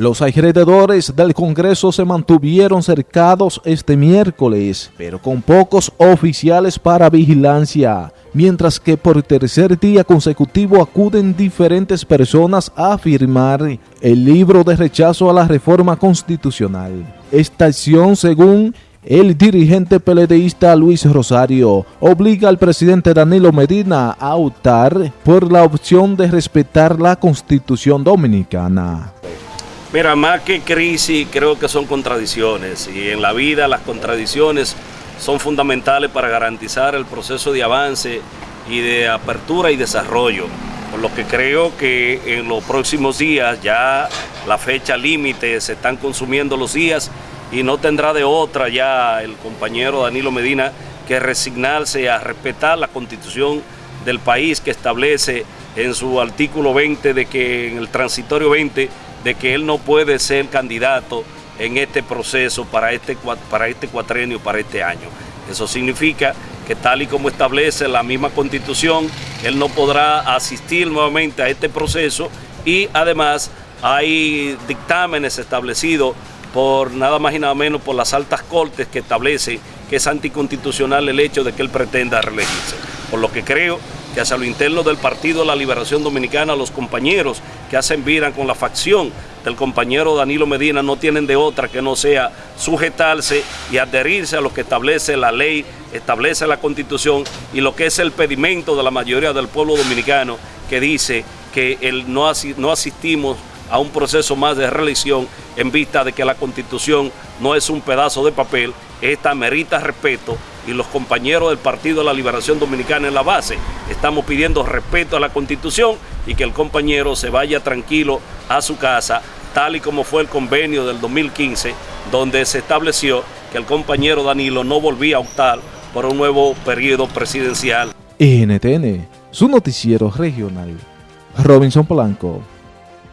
Los alrededores del Congreso se mantuvieron cercados este miércoles, pero con pocos oficiales para vigilancia, mientras que por tercer día consecutivo acuden diferentes personas a firmar el libro de rechazo a la reforma constitucional. Esta acción, según el dirigente peledeísta Luis Rosario obliga al presidente Danilo Medina a optar por la opción de respetar la constitución dominicana. Mira, más que crisis, creo que son contradicciones y en la vida las contradicciones son fundamentales para garantizar el proceso de avance y de apertura y desarrollo. Por lo que creo que en los próximos días ya la fecha límite se están consumiendo los días y no tendrá de otra ya el compañero Danilo Medina que resignarse a respetar la constitución del país que establece en su artículo 20 de que en el transitorio 20 de que él no puede ser candidato en este proceso para este, para este cuatrenio, para este año. Eso significa que tal y como establece la misma constitución, él no podrá asistir nuevamente a este proceso y además hay dictámenes establecidos por nada más y nada menos por las altas cortes que establecen que es anticonstitucional el hecho de que él pretenda reelegirse. Por lo que creo que hacia lo interno del Partido de la Liberación Dominicana, los compañeros que hacen vida con la facción del compañero Danilo Medina no tienen de otra que no sea sujetarse y adherirse a lo que establece la ley, establece la constitución y lo que es el pedimento de la mayoría del pueblo dominicano que dice que no, no asistimos a un proceso más de reelección en vista de que la constitución no es un pedazo de papel, esta merita respeto y los compañeros del Partido de la Liberación Dominicana en la base estamos pidiendo respeto a la constitución y que el compañero se vaya tranquilo a su casa, tal y como fue el convenio del 2015, donde se estableció que el compañero Danilo no volvía a optar por un nuevo periodo presidencial. NTN, su noticiero regional. Robinson Polanco.